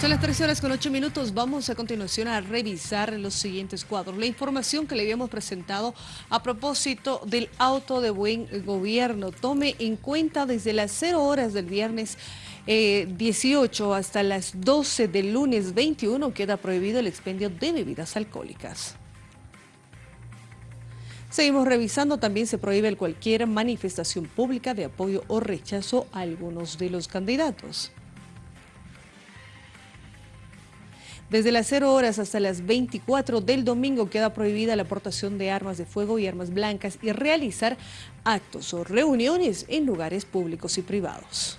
Son las 13 horas con 8 minutos. Vamos a continuación a revisar los siguientes cuadros. La información que le habíamos presentado a propósito del auto de buen gobierno. Tome en cuenta desde las 0 horas del viernes 18 eh, hasta las 12 del lunes 21 queda prohibido el expendio de bebidas alcohólicas. Seguimos revisando, también se prohíbe cualquier manifestación pública de apoyo o rechazo a algunos de los candidatos. Desde las 0 horas hasta las 24 del domingo queda prohibida la aportación de armas de fuego y armas blancas y realizar actos o reuniones en lugares públicos y privados.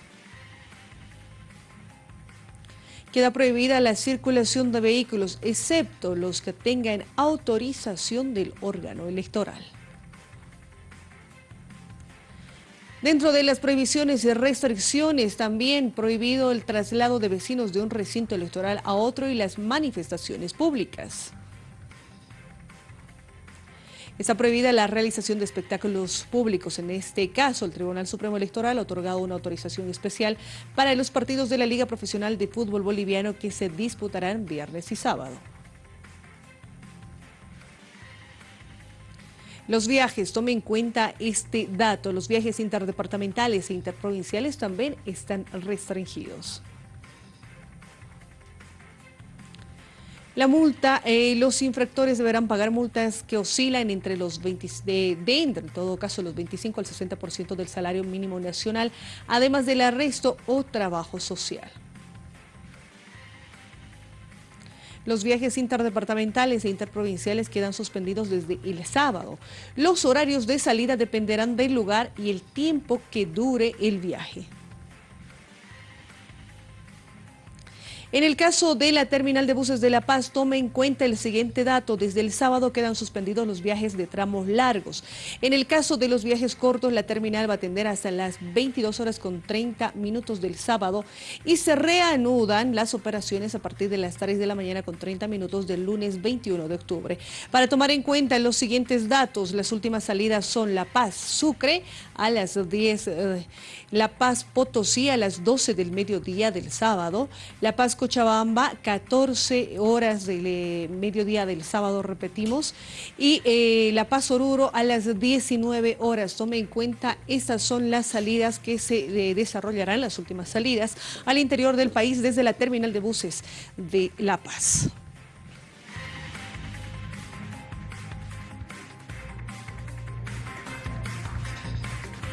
Queda prohibida la circulación de vehículos, excepto los que tengan autorización del órgano electoral. Dentro de las prohibiciones y restricciones, también prohibido el traslado de vecinos de un recinto electoral a otro y las manifestaciones públicas. Está prohibida la realización de espectáculos públicos. En este caso, el Tribunal Supremo Electoral ha otorgado una autorización especial para los partidos de la Liga Profesional de Fútbol Boliviano que se disputarán viernes y sábado. Los viajes, tome en cuenta este dato, los viajes interdepartamentales e interprovinciales también están restringidos. La multa, eh, los infractores deberán pagar multas que oscilan entre los 20, de, de, en todo caso, los 25 al 60% del salario mínimo nacional, además del arresto o trabajo social. Los viajes interdepartamentales e interprovinciales quedan suspendidos desde el sábado. Los horarios de salida dependerán del lugar y el tiempo que dure el viaje. En el caso de la terminal de buses de La Paz, tome en cuenta el siguiente dato. Desde el sábado quedan suspendidos los viajes de tramos largos. En el caso de los viajes cortos, la terminal va a atender hasta las 22 horas con 30 minutos del sábado y se reanudan las operaciones a partir de las 3 de la mañana con 30 minutos del lunes 21 de octubre. Para tomar en cuenta los siguientes datos, las últimas salidas son La Paz, Sucre a las 10, eh, La Paz, Potosí a las 12 del mediodía del sábado, La Paz, Cochabamba, 14 horas del eh, mediodía del sábado, repetimos, y eh, La Paz Oruro a las 19 horas. Tome en cuenta, estas son las salidas que se eh, desarrollarán, las últimas salidas, al interior del país desde la terminal de buses de La Paz.